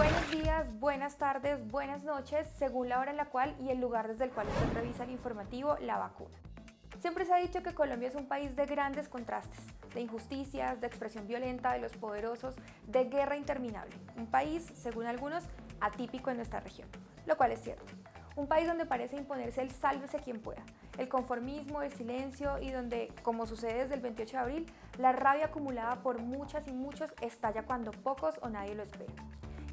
Buenos días, buenas tardes, buenas noches, según la hora en la cual y el lugar desde el cual usted revisa el informativo La Vacuna. Siempre se ha dicho que Colombia es un país de grandes contrastes, de injusticias, de expresión violenta de los poderosos, de guerra interminable. Un país, según algunos, atípico en nuestra región, lo cual es cierto. Un país donde parece imponerse el sálvese quien pueda, el conformismo, el silencio y donde, como sucede desde el 28 de abril, la rabia acumulada por muchas y muchos estalla cuando pocos o nadie lo espera.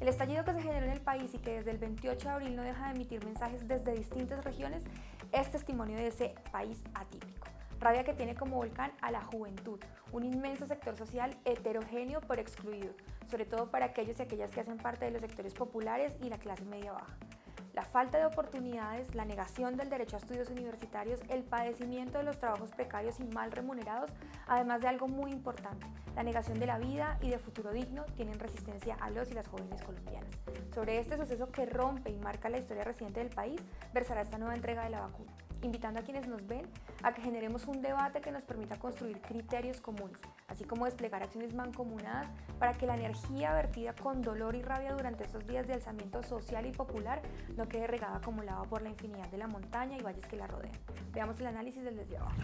El estallido que se generó en el país y que desde el 28 de abril no deja de emitir mensajes desde distintas regiones es testimonio de ese país atípico. Rabia que tiene como volcán a la juventud, un inmenso sector social heterogéneo pero excluido, sobre todo para aquellos y aquellas que hacen parte de los sectores populares y la clase media baja la falta de oportunidades, la negación del derecho a estudios universitarios, el padecimiento de los trabajos precarios y mal remunerados, además de algo muy importante, la negación de la vida y de futuro digno, tienen resistencia a los y las jóvenes colombianas. Sobre este suceso que rompe y marca la historia reciente del país, versará esta nueva entrega de la vacuna invitando a quienes nos ven a que generemos un debate que nos permita construir criterios comunes, así como desplegar acciones mancomunadas para que la energía vertida con dolor y rabia durante estos días de alzamiento social y popular no quede regada como lava por la infinidad de la montaña y valles que la rodean. Veamos el análisis del desde abajo.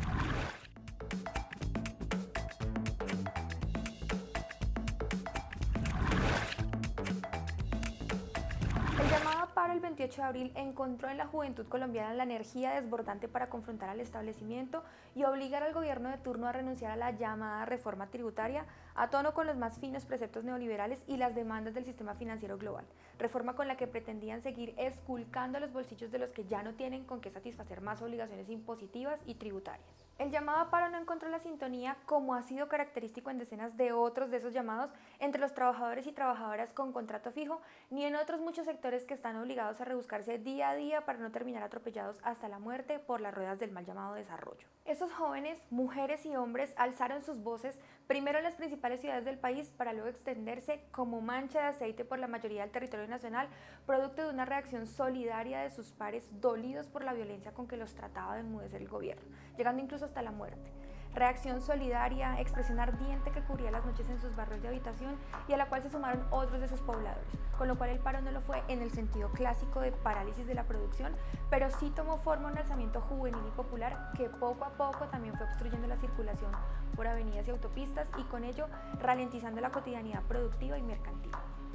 28 de abril encontró en la juventud colombiana la energía desbordante para confrontar al establecimiento y obligar al gobierno de turno a renunciar a la llamada reforma tributaria a tono con los más finos preceptos neoliberales y las demandas del sistema financiero global, reforma con la que pretendían seguir esculcando los bolsillos de los que ya no tienen con qué satisfacer más obligaciones impositivas y tributarias. El llamado a paro no encontró la sintonía, como ha sido característico en decenas de otros de esos llamados, entre los trabajadores y trabajadoras con contrato fijo, ni en otros muchos sectores que están obligados a rebuscarse día a día para no terminar atropellados hasta la muerte por las ruedas del mal llamado desarrollo. Esos jóvenes, mujeres y hombres alzaron sus voces primero en las principales ciudades del país para luego extenderse como mancha de aceite por la mayoría del territorio nacional, producto de una reacción solidaria de sus pares dolidos por la violencia con que los trataba de enmudecer el gobierno, llegando incluso hasta la muerte. Reacción solidaria, expresión ardiente que cubría las noches en sus barrios de habitación y a la cual se sumaron otros de sus pobladores, con lo cual el paro no lo fue en el sentido clásico de parálisis de la producción, pero sí tomó forma un alzamiento juvenil y popular que poco a poco también fue obstruyendo la circulación por avenidas y autopistas y con ello ralentizando la cotidianidad productiva y mercantil.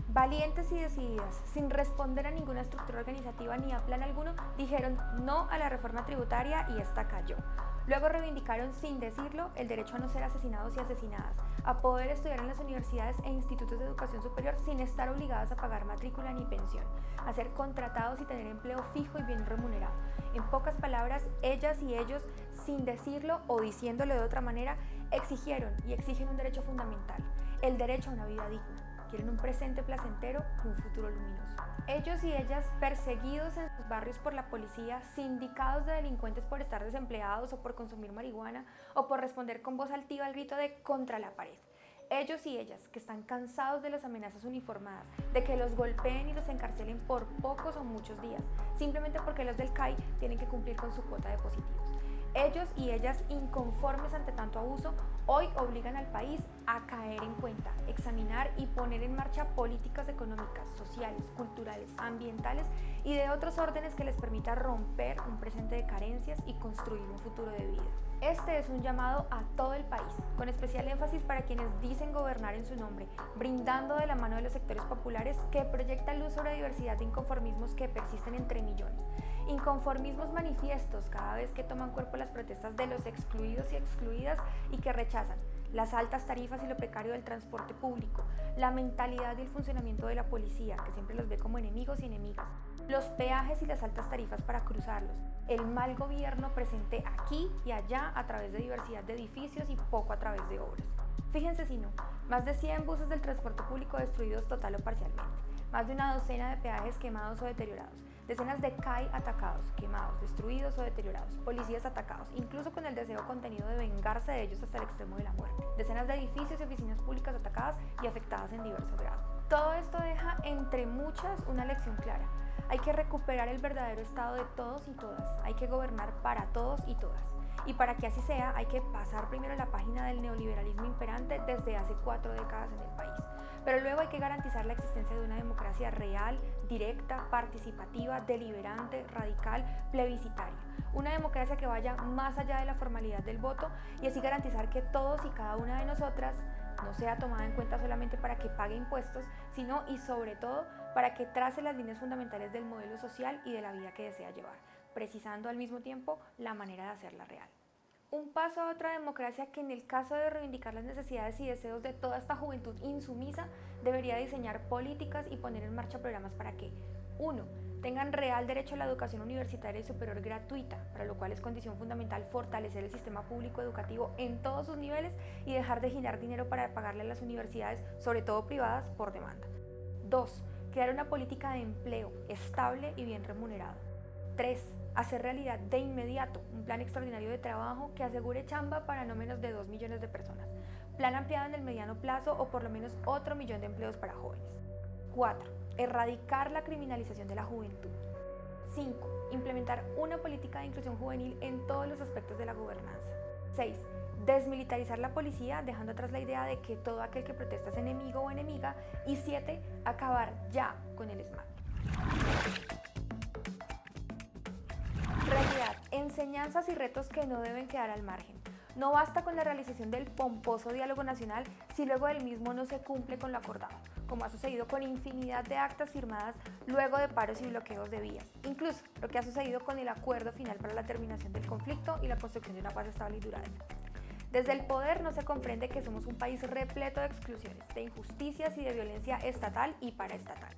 Valientes y decididas, sin responder a ninguna estructura organizativa ni a plan alguno, dijeron no a la reforma tributaria y esta cayó. Luego reivindicaron sin decirlo el derecho a no ser asesinados y asesinadas, a poder estudiar en las universidades e institutos de educación superior sin estar obligadas a pagar matrícula ni pensión, a ser contratados y tener empleo fijo y bien remunerado. En pocas palabras, ellas y ellos, sin decirlo o diciéndolo de otra manera, exigieron y exigen un derecho fundamental, el derecho a una vida digna quieren un presente placentero y un futuro luminoso. Ellos y ellas perseguidos en sus barrios por la policía, sindicados de delincuentes por estar desempleados o por consumir marihuana o por responder con voz altiva al grito de contra la pared. Ellos y ellas que están cansados de las amenazas uniformadas, de que los golpeen y los encarcelen por pocos o muchos días, simplemente porque los del CAI tienen que cumplir con su cuota de positivos. Ellos y ellas inconformes ante tanto abuso, hoy obligan al país a caer en cuenta, examinar y poner en marcha políticas económicas, sociales, culturales, ambientales y de otros órdenes que les permita romper un presente de carencias y construir un futuro de vida. Este es un llamado a todo el país, con especial énfasis para quienes dicen gobernar en su nombre, brindando de la mano de los sectores populares que proyectan luz sobre diversidad de inconformismos que persisten entre millones. Inconformismos manifiestos cada vez que toman cuerpo las protestas de los excluidos y excluidas y que rechazan las altas tarifas y lo precario del transporte público, la mentalidad y el funcionamiento de la policía, que siempre los ve como enemigos y enemigas, los peajes y las altas tarifas para cruzarlos, el mal gobierno presente aquí y allá a través de diversidad de edificios y poco a través de obras. Fíjense si no, más de 100 buses del transporte público destruidos total o parcialmente, más de una docena de peajes quemados o deteriorados, decenas de CAI atacados, quemados, destruidos o deteriorados, policías atacados, incluso con el deseo contenido de vengarse de ellos hasta el extremo de la muerte, decenas de edificios y oficinas públicas atacadas y afectadas en diversos grados. Todo esto deja entre muchas una lección clara. hay que recuperar el verdadero estado de todos y todas, hay que gobernar para todos y todas. Y para que así sea, hay que pasar primero la página del neoliberalismo imperante desde hace cuatro décadas en el país. Pero luego hay que garantizar la existencia de una democracia real, directa, participativa, deliberante, radical, plebiscitaria. Una democracia que vaya más allá de la formalidad del voto y así garantizar que todos y cada una de nosotras no sea tomada en cuenta solamente para que pague impuestos, sino y sobre todo para que trace las líneas fundamentales del modelo social y de la vida que desea llevar, precisando al mismo tiempo la manera de hacerla real. Un paso a otra democracia que en el caso de reivindicar las necesidades y deseos de toda esta juventud insumisa debería diseñar políticas y poner en marcha programas para que 1 tengan real derecho a la educación universitaria y superior gratuita, para lo cual es condición fundamental fortalecer el sistema público educativo en todos sus niveles y dejar de girar dinero para pagarle a las universidades, sobre todo privadas, por demanda. 2. Crear una política de empleo estable y bien remunerado. 3. Hacer realidad de inmediato un plan extraordinario de trabajo que asegure chamba para no menos de 2 millones de personas. Plan ampliado en el mediano plazo o por lo menos otro millón de empleos para jóvenes. 4 erradicar la criminalización de la juventud. 5. Implementar una política de inclusión juvenil en todos los aspectos de la gobernanza. 6. Desmilitarizar la policía dejando atrás la idea de que todo aquel que protesta es enemigo o enemiga. Y 7. Acabar ya con el SMAT. Realidad, enseñanzas y retos que no deben quedar al margen. No basta con la realización del pomposo diálogo nacional si luego del mismo no se cumple con lo acordado como ha sucedido con infinidad de actas firmadas luego de paros y bloqueos de vías. Incluso lo que ha sucedido con el acuerdo final para la terminación del conflicto y la construcción de una paz estable y duradera. Desde el poder no se comprende que somos un país repleto de exclusiones, de injusticias y de violencia estatal y paraestatal.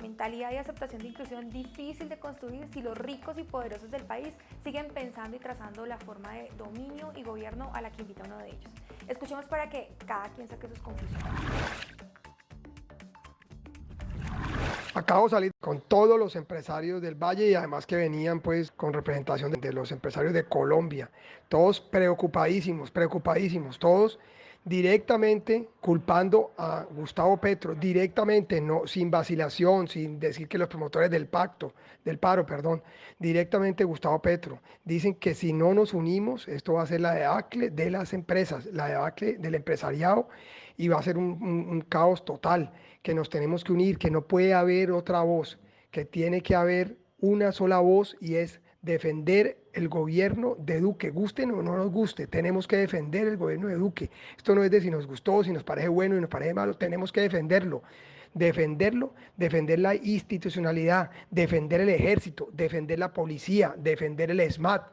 Mentalidad y aceptación de inclusión difícil de construir si los ricos y poderosos del país siguen pensando y trazando la forma de dominio y gobierno a la que invita uno de ellos. Escuchemos para que cada quien saque sus conclusiones. Acabo de salir con todos los empresarios del Valle y además que venían pues con representación de los empresarios de Colombia. Todos preocupadísimos, preocupadísimos, todos directamente culpando a Gustavo Petro, directamente, no, sin vacilación, sin decir que los promotores del pacto, del paro, perdón, directamente Gustavo Petro. Dicen que si no nos unimos, esto va a ser la debacle de las empresas, la debacle del empresariado y va a ser un, un caos total que nos tenemos que unir, que no puede haber otra voz, que tiene que haber una sola voz y es defender el gobierno de Duque, guste o no nos guste, tenemos que defender el gobierno de Duque. Esto no es de si nos gustó, si nos parece bueno y nos parece malo, tenemos que defenderlo. Defenderlo, defender la institucionalidad, defender el ejército, defender la policía, defender el SMAT,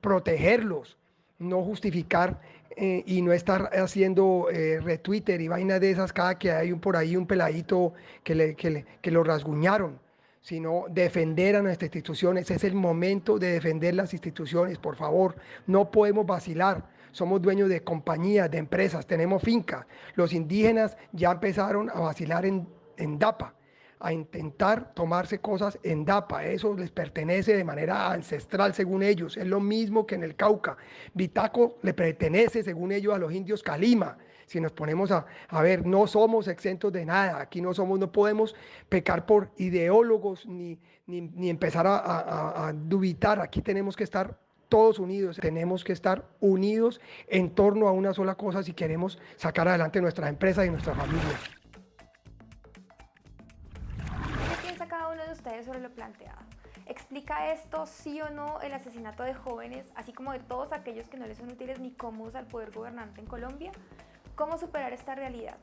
protegerlos, no justificar eh, y no estar haciendo eh, retwitter y vainas de esas cada que hay un, por ahí un peladito que, le, que, que lo rasguñaron, sino defender a nuestras instituciones. Es el momento de defender las instituciones, por favor. No podemos vacilar. Somos dueños de compañías, de empresas, tenemos fincas. Los indígenas ya empezaron a vacilar en, en DAPA a intentar tomarse cosas en DAPA. Eso les pertenece de manera ancestral, según ellos. Es lo mismo que en el Cauca. Bitaco le pertenece, según ellos, a los indios Calima. Si nos ponemos a, a ver, no somos exentos de nada. Aquí no somos, no podemos pecar por ideólogos ni, ni, empezar a, a, a dubitar. Aquí tenemos que estar todos unidos, tenemos que estar unidos en torno a una sola cosa si queremos sacar adelante nuestras empresas y nuestras familias. ustedes sobre lo planteado. ¿Explica esto sí o no el asesinato de jóvenes, así como de todos aquellos que no les son útiles ni cómodos al poder gobernante en Colombia? ¿Cómo superar esta realidad?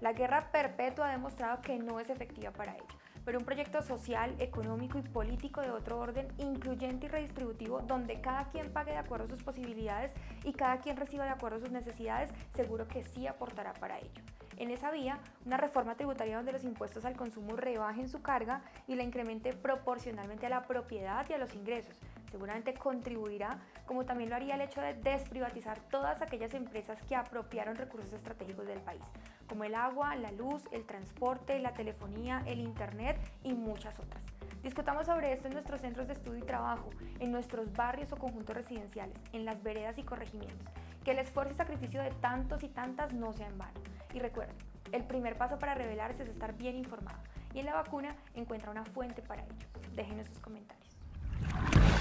La guerra perpetua ha demostrado que no es efectiva para ello, pero un proyecto social, económico y político de otro orden, incluyente y redistributivo, donde cada quien pague de acuerdo a sus posibilidades y cada quien reciba de acuerdo a sus necesidades, seguro que sí aportará para ello. En esa vía, una reforma tributaria donde los impuestos al consumo rebajen su carga y la incremente proporcionalmente a la propiedad y a los ingresos. Seguramente contribuirá, como también lo haría el hecho de desprivatizar todas aquellas empresas que apropiaron recursos estratégicos del país, como el agua, la luz, el transporte, la telefonía, el internet y muchas otras. Discutamos sobre esto en nuestros centros de estudio y trabajo, en nuestros barrios o conjuntos residenciales, en las veredas y corregimientos. Que el esfuerzo y sacrificio de tantos y tantas no sea en vano. Y recuerden, el primer paso para revelarse es estar bien informado y en la vacuna encuentra una fuente para ello. Déjenos sus comentarios.